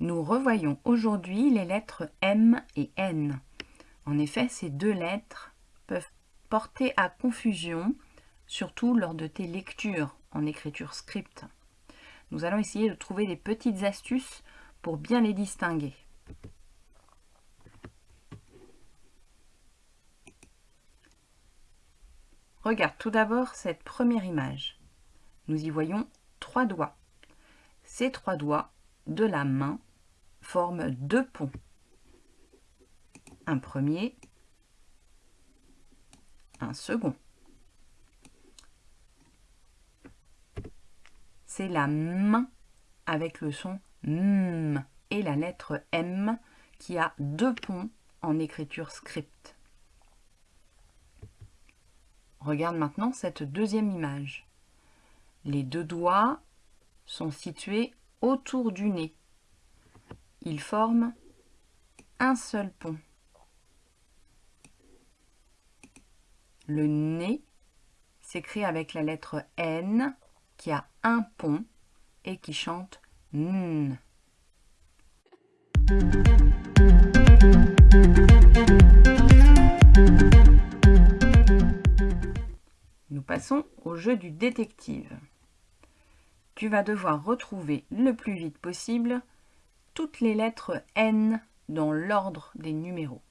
Nous revoyons aujourd'hui les lettres M et N. En effet, ces deux lettres peuvent porter à confusion, surtout lors de tes lectures en écriture script. Nous allons essayer de trouver des petites astuces pour bien les distinguer. Regarde tout d'abord cette première image. Nous y voyons trois doigts. Ces trois doigts de la main forment deux ponts. Un premier, un second. C'est la main avec le son M et la lettre M qui a deux ponts en écriture script. Regarde maintenant cette deuxième image. Les deux doigts sont situés autour du nez. Ils forment un seul pont. Le nez s'écrit avec la lettre N qui a un pont et qui chante N. passons au jeu du détective. Tu vas devoir retrouver le plus vite possible toutes les lettres N dans l'ordre des numéros.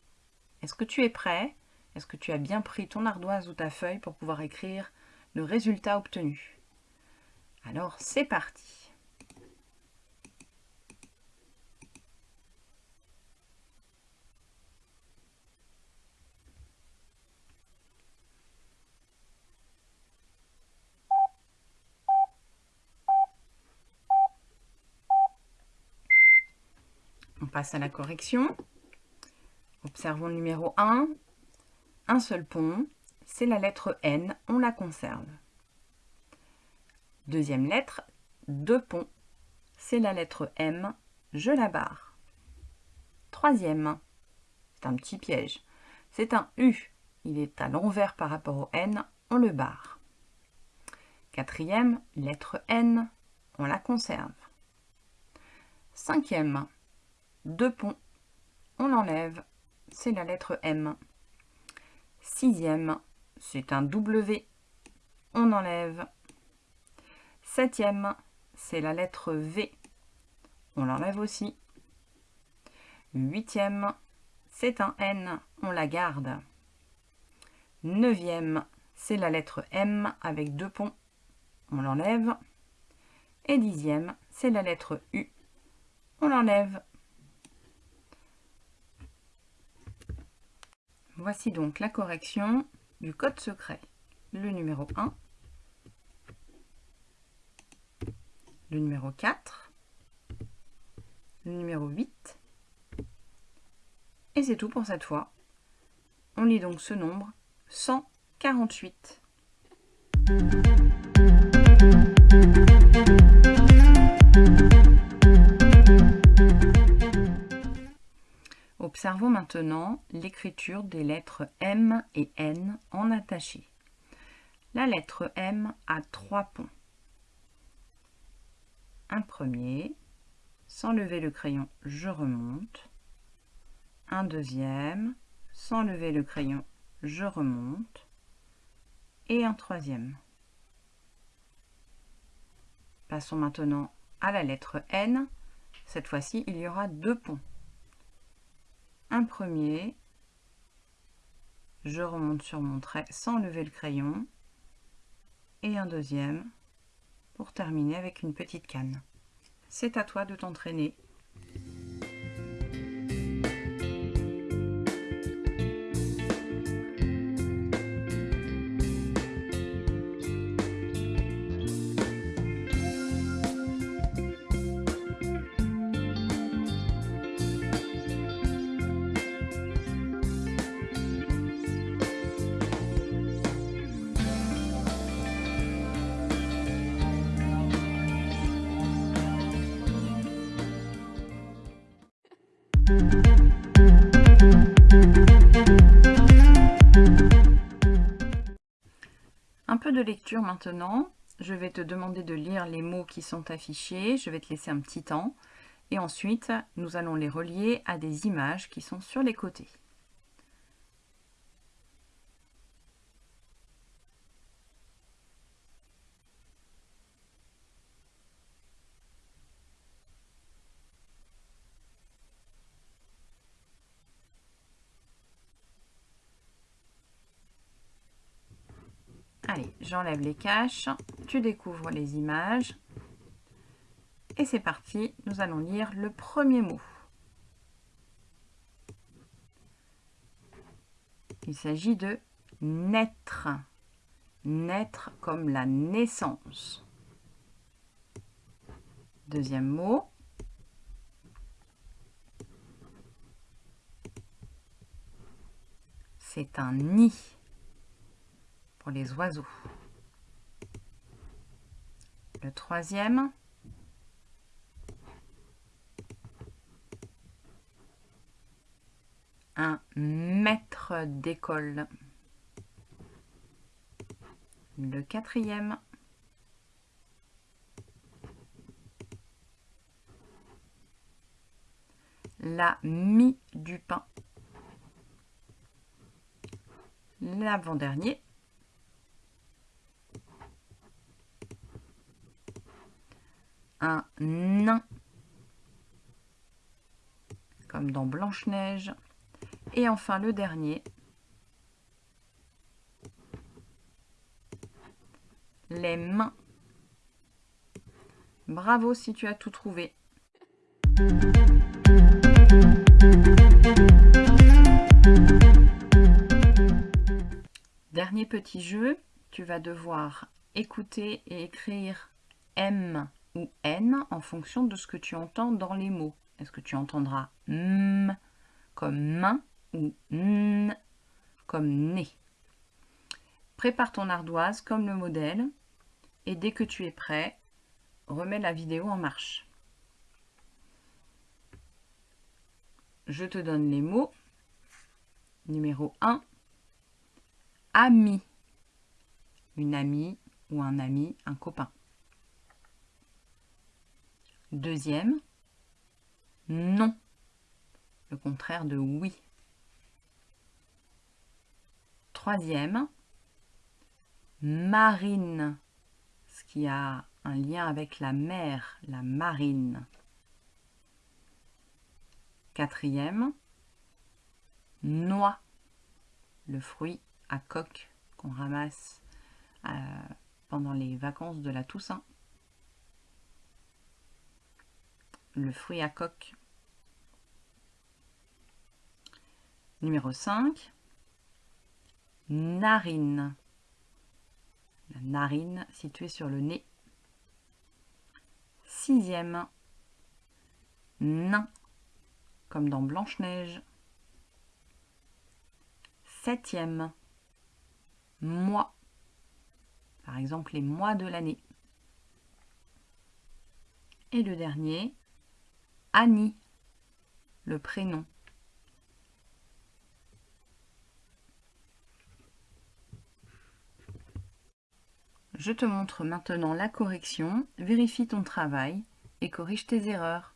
Est-ce que tu es prêt? Est-ce que tu as bien pris ton ardoise ou ta feuille pour pouvoir écrire le résultat obtenu? Alors c'est parti passe à la correction. Observons le numéro 1. Un seul pont, c'est la lettre N, on la conserve. Deuxième lettre, deux ponts, c'est la lettre M, je la barre. Troisième, c'est un petit piège, c'est un U, il est à l'envers par rapport au N, on le barre. Quatrième, lettre N, on la conserve. Cinquième, deux ponts, on l'enlève, c'est la lettre M. Sixième, c'est un W, on enlève. Septième, c'est la lettre V, on l'enlève aussi. Huitième, c'est un N, on la garde. Neuvième, c'est la lettre M avec deux ponts, on l'enlève. Et dixième, c'est la lettre U, on l'enlève. Voici donc la correction du code secret. Le numéro 1, le numéro 4, le numéro 8, et c'est tout pour cette fois. On lit donc ce nombre 148. Observons maintenant l'écriture des lettres M et N en attaché. La lettre M a trois ponts. Un premier, sans lever le crayon, je remonte. Un deuxième, sans lever le crayon, je remonte. Et un troisième. Passons maintenant à la lettre N. Cette fois-ci, il y aura deux ponts un premier, je remonte sur mon trait sans lever le crayon, et un deuxième pour terminer avec une petite canne. C'est à toi de t'entraîner lecture maintenant. Je vais te demander de lire les mots qui sont affichés. Je vais te laisser un petit temps. Et ensuite, nous allons les relier à des images qui sont sur les côtés. Allez, j'enlève les caches, tu découvres les images. Et c'est parti, nous allons lire le premier mot. Il s'agit de naître. Naître comme la naissance. Deuxième mot. C'est un nid les oiseaux. Le troisième, un maître d'école. Le quatrième, la mie du pain. L'avant-dernier, un nain, comme dans Blanche-Neige. Et enfin le dernier, les mains. Bravo si tu as tout trouvé. Dernier petit jeu, tu vas devoir écouter et écrire M ou N en fonction de ce que tu entends dans les mots. Est-ce que tu entendras M comme main ou N comme nez? Prépare ton ardoise comme le modèle et dès que tu es prêt, remets la vidéo en marche. Je te donne les mots. Numéro 1, ami. Une amie ou un ami, un copain. Deuxième, non, le contraire de oui. Troisième, marine, ce qui a un lien avec la mer, la marine. Quatrième, noix, le fruit à coque qu'on ramasse euh, pendant les vacances de la Toussaint. Le fruit à coque. Numéro 5, narine. La narine située sur le nez. Sixième, nain, comme dans Blanche-Neige. Septième, mois, par exemple les mois de l'année. Et le dernier, Annie, le prénom. Je te montre maintenant la correction, vérifie ton travail et corrige tes erreurs.